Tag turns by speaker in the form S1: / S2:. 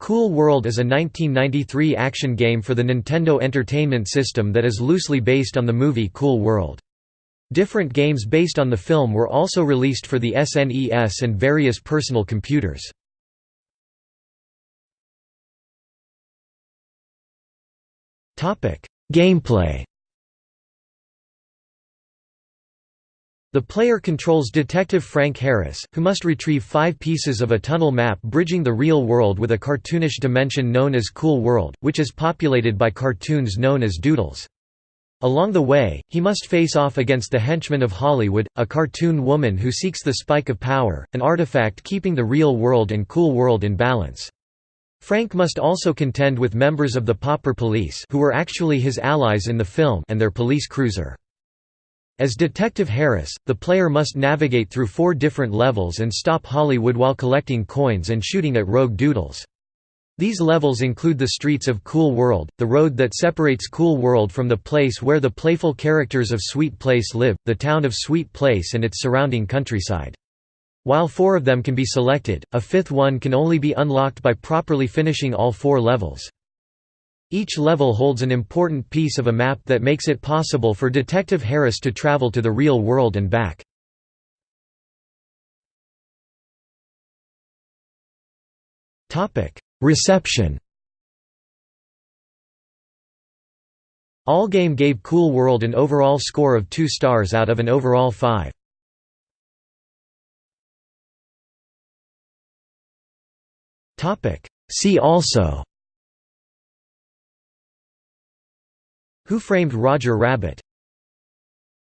S1: Cool World is a 1993 action game for the Nintendo Entertainment System that is loosely based on the movie Cool World. Different games based on the film were also released for the SNES and various personal computers. Gameplay The player controls Detective Frank Harris, who must retrieve five pieces of a tunnel map bridging the real world with a cartoonish dimension known as Cool World, which is populated by cartoons known as doodles. Along the way, he must face off against the henchmen of Holli Would, a cartoon woman who seeks the Spike of Power, an artifact keeping the real world and Cool World in balance. Frank must also contend with members of the Popper Police who were actually his allies in the film and their police cruiser. As Detective Harris, the player must navigate through four different levels and stop Holli Would while collecting coins and shooting at rogue doodles. These levels include the streets of Cool World, the road that separates Cool World from the place where the playful characters of Sweet Place live, the town of Sweet Place and its surrounding countryside. While four of them can be selected, a fifth one can only be unlocked by properly finishing all four levels. Each level holds an important piece of a map that makes it possible for Detective Harris to travel to the real world and back. Reception Allgame gave Cool World an overall score of 2 stars out of an overall 5. See also who Framed Roger Rabbit